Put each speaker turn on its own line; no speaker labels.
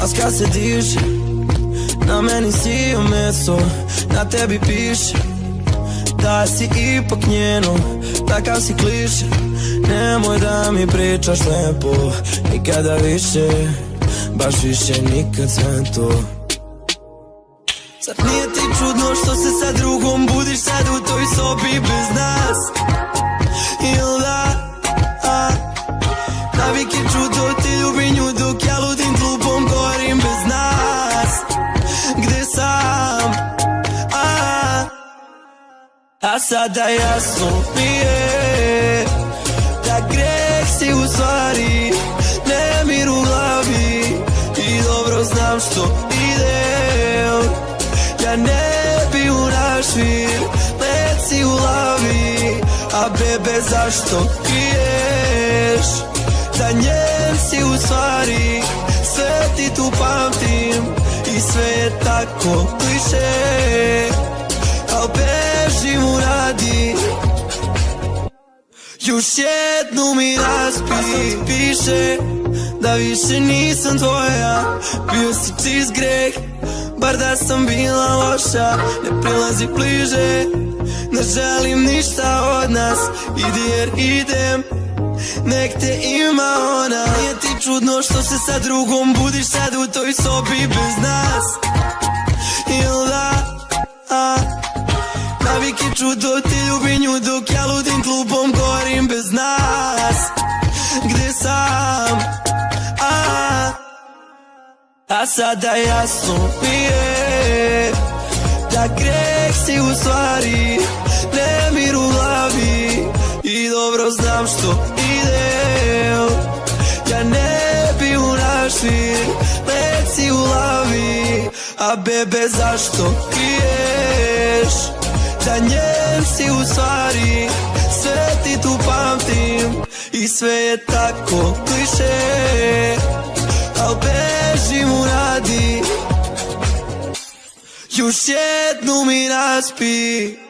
Maska se diže Na meni si meso Na tebi piše Da si ipak njeno Takav si kliše. Nemoj da mi pričaš lepo Nikada više Baš više nikad sve to. Zar nije ti čudno što se sa drugom budiš sad u toj sobi bez nas A sada jasno mi je Da greh si u stvari Nemir u glavi. I dobro znam što idem Ja ne bi u našir Leci u lavi A bebe zašto kriješ Da njen si u stvari Sve ti tu pamtim. I sve je tako kliše. Al bežim još jednu mi raspi Piše da više nisam tvoja. Bio si čist greh Bar da sam bila loša. Ne prilazi bliže Ne želim ništa od nas. Idi jer idem Nek te ima ona. Nije ti čudno što se sa drugom budiš sad u toj sobi bez nas? Ili da, Navik je čudo, ti ljubi nju dok ja ludim klubom govorim bez nas. Gde sam, a A sada jasno mi je Da greh si u stvari Nemir u glavi. I dobro znam što idem Ja ne bi u našir Leci u lavi. A bebe zašto kriješ Da njen si u stvari Sve ti tu pamtim. I sve je tako kliše Al bežim u radi. Još jednu mi raspi